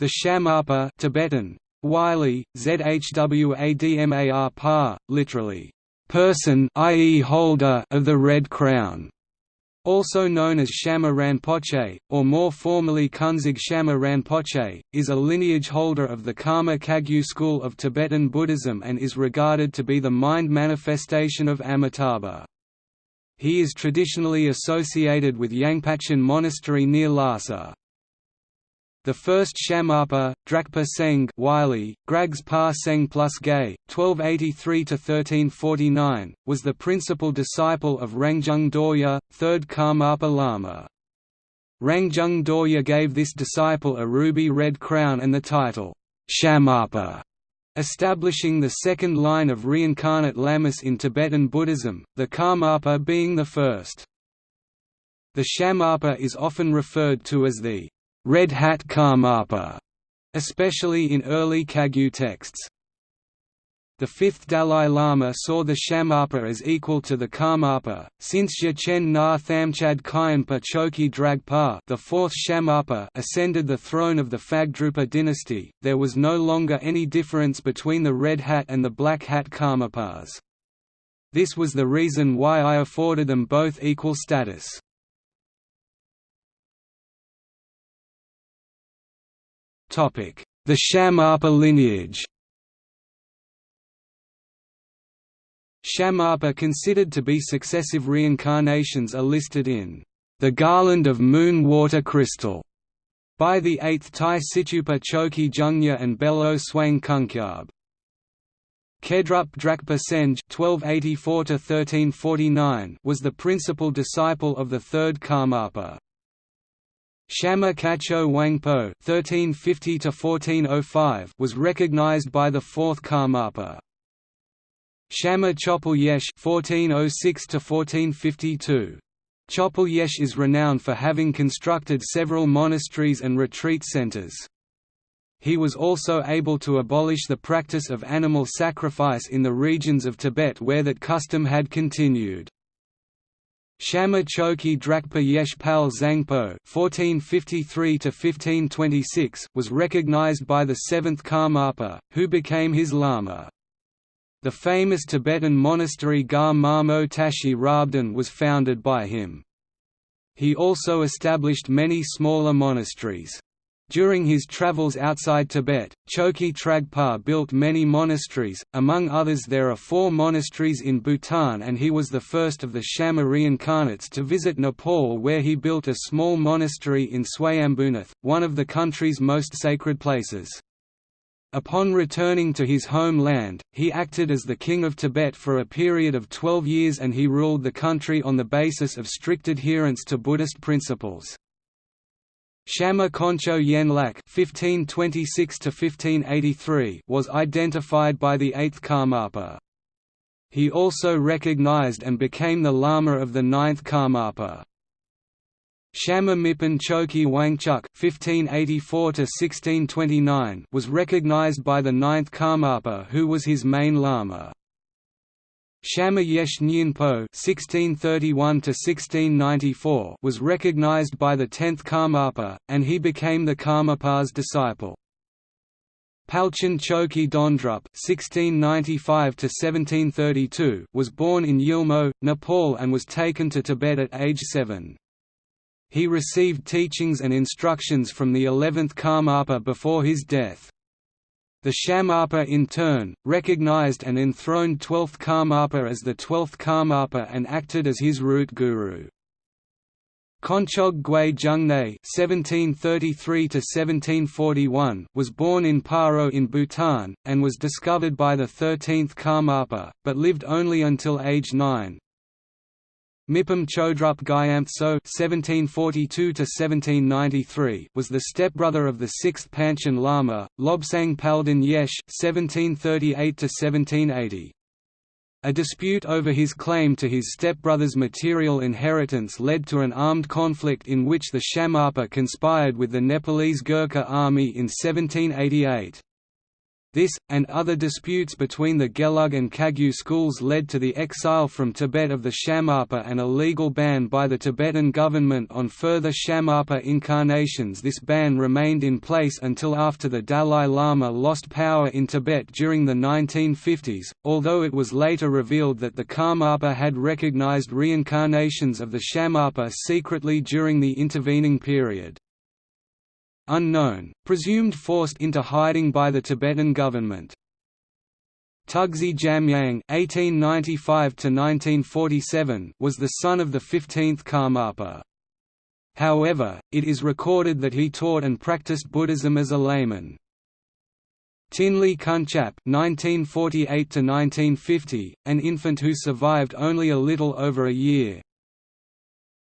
The Shamarpa Tibetan, Wylie, Zhwadmar literally, person i.e. holder of the Red Crown, also known as Shama Rinpoche, or more formally Kunzig Shama Rinpoche, is a lineage holder of the Karma Kagyu school of Tibetan Buddhism and is regarded to be the mind manifestation of Amitabha. He is traditionally associated with Yangpachan Monastery near Lhasa. The first Shamarpa, Drakpa Seng Wylie, Grags Pa plus Gay, 1283–1349, was the principal disciple of Rangjung Dorje, third Karmapa Lama. Rangjung Dorje gave this disciple a ruby red crown and the title, Shamarpa, establishing the second line of reincarnate lamas in Tibetan Buddhism, the Karmapa being the first. The Shamarpa is often referred to as the Red Hat Karmapa, especially in early Kagyu texts. The fifth Dalai Lama saw the Shamarpa as equal to the Karmapa, since Chen Na Thamchad Khyentpa Choki Dragpa the fourth Shamarpa ascended the throne of the Phagdrupa dynasty, there was no longer any difference between the Red Hat and the Black Hat Karmapas. This was the reason why I afforded them both equal status. The Shamarpa lineage Shamarpa considered to be successive reincarnations are listed in the Garland of Moon Water Crystal by the 8th Tai Situpa Choki Jungnya and Belo Swang Kunkyab. Kedrup Drakpa Senj (1284–1349) was the principal disciple of the third Karmapa. Shama Kacho Wangpo (1350–1405) was recognized by the fourth Karmapa. Shama Chopal Yesh (1406–1452). Chopal Yesh is renowned for having constructed several monasteries and retreat centers. He was also able to abolish the practice of animal sacrifice in the regions of Tibet where that custom had continued. Shama Choki Drakpa Yesh Pal Zangpo (1453–1526) was recognized by the seventh Karmapa, who became his lama. The famous Tibetan monastery Gar Marmo Tashi Rabdan was founded by him. He also established many smaller monasteries. During his travels outside Tibet, Choki Tragpa built many monasteries, among others there are four monasteries in Bhutan and he was the first of the Shama reincarnates to visit Nepal where he built a small monastery in Swayambhunath, one of the country's most sacred places. Upon returning to his homeland, he acted as the king of Tibet for a period of 12 years and he ruled the country on the basis of strict adherence to Buddhist principles. Shama Koncho Yenlak (1526–1583) was identified by the eighth Karmapa. He also recognized and became the Lama of the ninth Karmapa. Shama Mipam Choki Wangchuk (1584–1629) was recognized by the ninth Karmapa, who was his main Lama. Shama Yesh Nyinpo (1631–1694) was recognized by the tenth Karmapa, and he became the Karmapa's disciple. Palchen Choki Dondrup (1695–1732) was born in Yilmo, Nepal, and was taken to Tibet at age seven. He received teachings and instructions from the eleventh Karmapa before his death. The Shamarpa in turn, recognized and enthroned 12th Karmapa as the 12th Karmapa and acted as his root guru. Konchog Gui Jungne (1733–1741) was born in Paro in Bhutan and was discovered by the 13th Karmapa, but lived only until age 9. Mipam Chodrup Gyamtso (1742–1793) was the stepbrother of the sixth Panchen Lama, Lobsang Palden Yesh (1738–1780). A dispute over his claim to his stepbrother's material inheritance led to an armed conflict in which the Shamarpa conspired with the Nepalese Gurkha army in 1788. This, and other disputes between the Gelug and Kagyu schools led to the exile from Tibet of the Shamarpa and a legal ban by the Tibetan government on further Shamarpa incarnations. This ban remained in place until after the Dalai Lama lost power in Tibet during the 1950s, although it was later revealed that the Karmapa had recognized reincarnations of the Shamarpa secretly during the intervening period unknown, presumed forced into hiding by the Tibetan government. Tugzi Jamyang (1895–1947) was the son of the 15th Karmapa. However, it is recorded that he taught and practiced Buddhism as a layman. Tinley Kunchap (1948–1950), an infant who survived only a little over a year,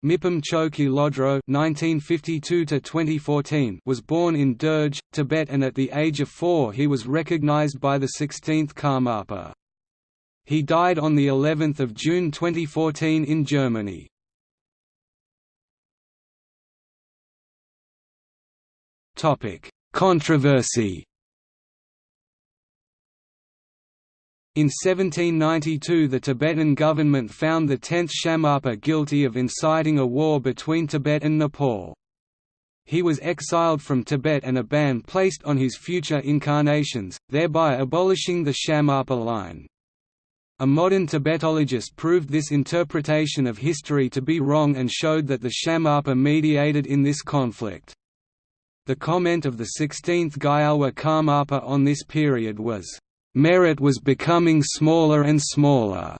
Mipam Choki Lodro (1952–2014) was born in Derge, Tibet, and at the age of four he was recognized by the 16th Karmapa. He died on the 11th of June 2014 in Germany. Topic: Controversy. In 1792 the Tibetan government found the 10th Shamarpa guilty of inciting a war between Tibet and Nepal. He was exiled from Tibet and a ban placed on his future incarnations, thereby abolishing the Shamarpa line. A modern Tibetologist proved this interpretation of history to be wrong and showed that the Shamarpa mediated in this conflict. The comment of the 16th Gyalwa Karmapa on this period was, Merit was becoming smaller and smaller.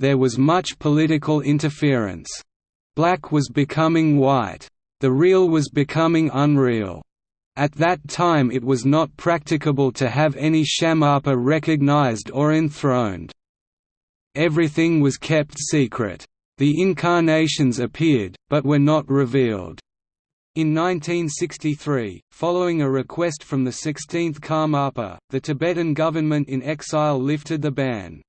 There was much political interference. Black was becoming white. The real was becoming unreal. At that time it was not practicable to have any Shamarpa recognized or enthroned. Everything was kept secret. The incarnations appeared, but were not revealed. In 1963, following a request from the 16th Karmapa, the Tibetan government in exile lifted the ban.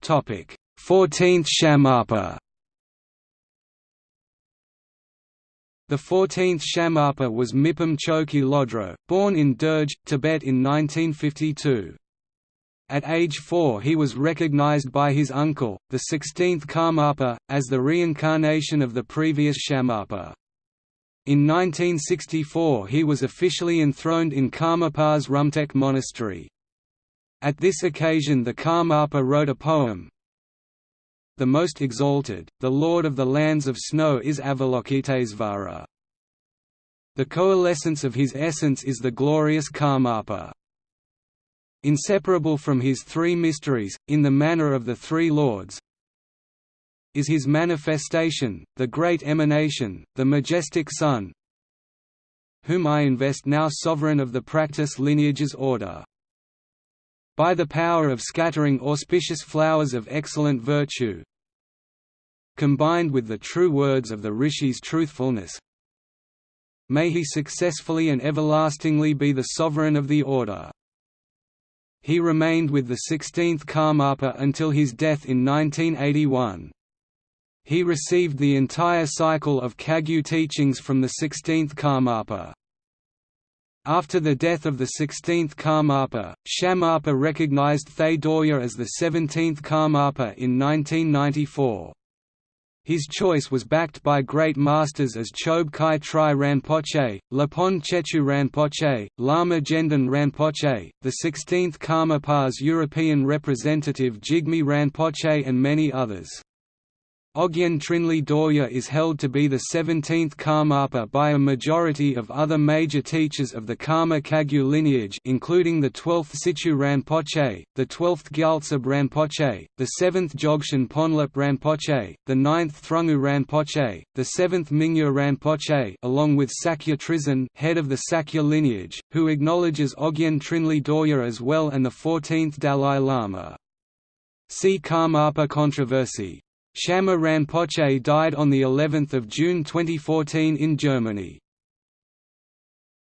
Topic: 14th Shamarpa. The 14th Shamarpa was Mipam Choki Lodro, born in Derge, Tibet in 1952. At age four he was recognized by his uncle, the 16th Karmapa, as the reincarnation of the previous Shamarpa. In 1964 he was officially enthroned in Karmapa's Rumtek monastery. At this occasion the Karmapa wrote a poem, The most exalted, the lord of the lands of snow is Avalokitesvara. The coalescence of his essence is the glorious Karmapa. Inseparable from his three mysteries, in the manner of the three lords, is his manifestation, the great emanation, the majestic Sun, whom I invest now sovereign of the practice lineages order. By the power of scattering auspicious flowers of excellent virtue, combined with the true words of the rishis' truthfulness, may he successfully and everlastingly be the sovereign of the order. He remained with the 16th Karmapa until his death in 1981. He received the entire cycle of Kagyu teachings from the 16th Karmapa. After the death of the 16th Karmapa, Shamarpa recognized Thaye Dorje as the 17th Karmapa in 1994. His choice was backed by great masters as Chob Kai Tri Rinpoche, Lapon Chechu Rinpoche, Lama Jendan Rinpoche, the 16th Karmapa's European representative Jigme Rinpoche and many others. Ogyen Trinley Dorje is held to be the 17th Karmapa by a majority of other major teachers of the Karma Kagyu lineage including the 12th Sichu Rinpoche, the 12th Gyaltsab Rinpoche, the 7th Dzogchen Ponlop Rinpoche, the 9th Thrangu Rinpoche, the 7th Mingyur Rinpoche along with Sakya Trizin head of the Sakya lineage, who acknowledges Ogyen Trinley Dorje as well and the 14th Dalai Lama. See Karmapa controversy Shama Rinpoche died on the 11th of June 2014 in Germany.